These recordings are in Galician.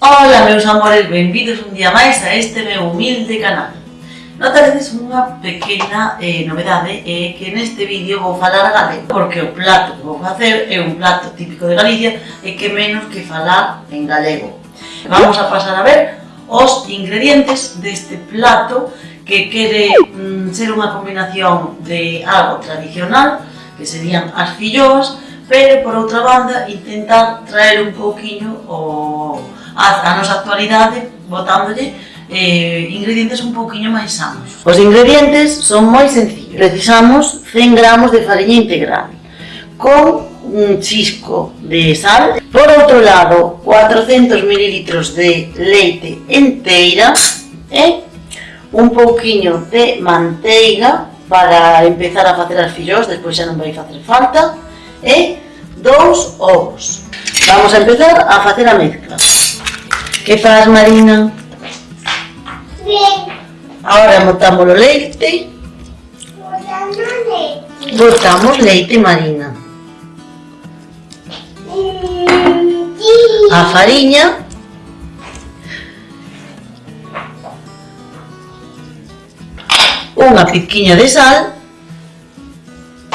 Ola meus amores, benvidos un día máis a este meu humilde canal. Notaredes unha pequena eh, novedade é eh, que neste vídeo vou falar galego porque o plato que vou facer é un plato típico de Galicia e que menos que falar en galego. Vamos a pasar a ver os ingredientes deste plato que quere mm, ser unha combinación de algo tradicional que serían as filloas pero por outra banda intentar traer un pouquiño o, a, a nosa actualidade botándolle eh, ingredientes un pouquiño máis sanos. Os ingredientes son moi sencillos. Precisamos 100 gramos de farinha integral con un chisco de sal. Por outro lado, 400 mililitros de leite enteira e un pouquiño de manteiga para empezar a facer as fillós, despois xa non vai facer falta e dous ovos. Vamos a empezar a facer a mezcla. Que faz, Marina? Bien. Ahora botamos o leite. Botando leite. Botamos leite, Marina. Mm, sí. A fariña. Unha pizquiña de sal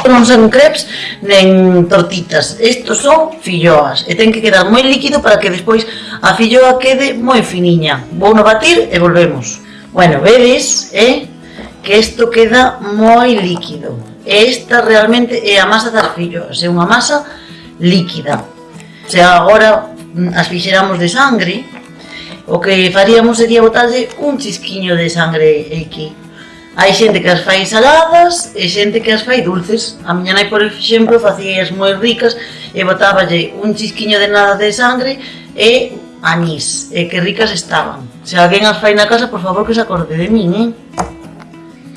non son crepes nen tortitas, estos son filloas e ten que quedar moi líquido para que despois a filloa quede moi finiña. Vou no batir e volvemos. Bueno, vedes eh, que isto queda moi líquido. E esta realmente é a masa das filloas é unha masa líquida. Se agora mm, as fixéramos de sangre o que faríamos sería botarlle un chisquiño de sangre aquí Hai xente que as fai saladas e xente que as fai dulces. A miña nai, por exemplo, facías moi ricas e botáballe un chisquiño de nada de sangre e anís. E que ricas estaban. Se alguén as fai na casa, por favor, que se acorde de min, eh?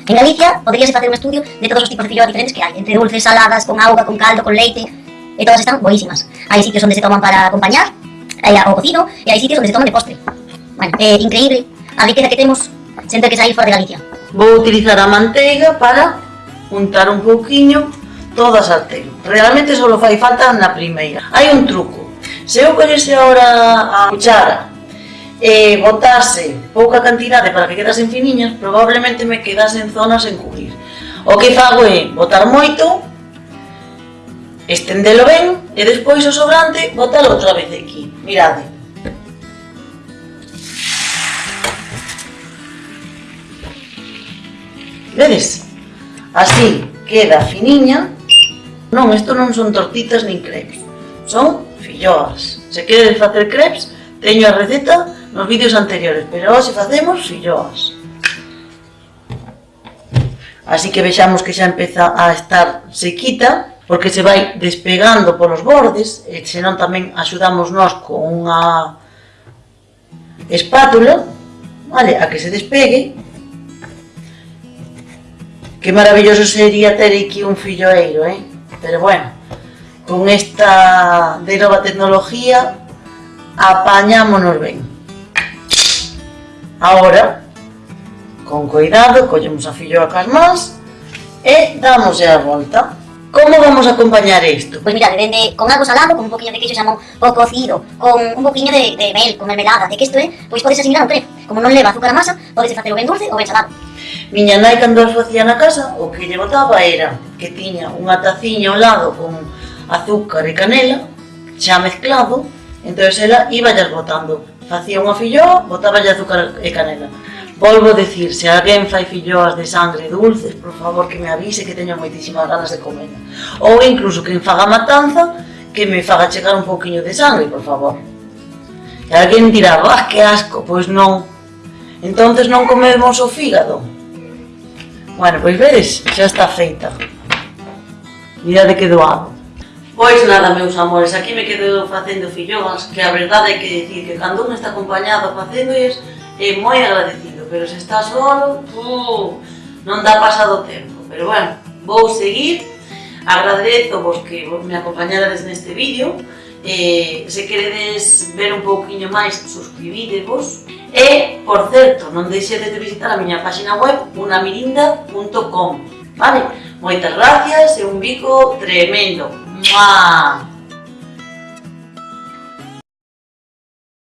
En Galicia poderíase facer un estudio de todos os tipos de filloas diferentes que hai, entre dulces, saladas, con auga, con caldo, con leite, e todas están boísimas. Hai sitios onde se toman para acompañar, hai o cocino, e hai sitios onde se toman de postre. Bueno, é increíble a riqueza que temos sen ter que sair fora de Galicia vou utilizar a manteiga para untar un pouquiño toda a sartén. Realmente só fai falta na primeira. Hai un truco. Se eu collese agora a cuchara e botase pouca cantidade para que quedasen finiñas, probablemente me quedasen zonas en cubrir. O que fago é botar moito, estendelo ben e despois o sobrante botalo outra vez aquí. Mirade, Vedes? Así queda finiña. Non, isto non son tortitas nin crepes. Son filloas. Se queres facer crepes, teño a receta nos vídeos anteriores, pero hoxe facemos filloas. Así que vexamos que xa empeza a estar sequita, porque se vai despegando polos bordes, e senón tamén axudamos nós con unha espátula, vale, a que se despegue, Que maravilloso sería ter aquí un filloeiro, eh? Pero bueno, con esta de nova tecnología apañámonos ben. Ahora, con cuidado, collemos a filloa cas más e damos a volta. Como vamos a acompañar isto? Pois mira, vende dende, con algo salado, con un poquinho de queixo xamón o cocido, con un poquinho de, de mel, con mermelada, de que isto é, pois podes asimilar un trefe. Como non leva azúcar a masa, podes facelo ben dulce ou ben salado. Miña nai cando as facía na casa, o que lle botaba era que tiña unha taciña ao lado con azúcar e canela, xa mezclado, entón ela iba llas botando. Facía unha filloa, botaba azúcar e canela. Volvo a decir, se alguén fai filloas de sangre dulces, por favor que me avise que teño moitísimas ganas de comer. Ou incluso que faga matanza, que me faga chegar un pouquiño de sangre, por favor. E alguén dirá, ah, que asco, pois non. Entonces non comemos o fígado, Bueno, pois vedes, xa está feita. Mirade que doado. Pois nada, meus amores, aquí me quedo facendo filloas, que a verdade é que dicir que cando un está acompañado facendo es, é moi agradecido, pero se está solo, uh, non dá pasado tempo. Pero bueno, vou seguir, agradezo vos que me acompañarades neste vídeo, eh, se queredes ver un pouquiño máis, suscribidevos, E, por certo, non deixedes de visitar a miña página web unamirinda.com Vale? Moitas gracias e un bico tremendo. Mua!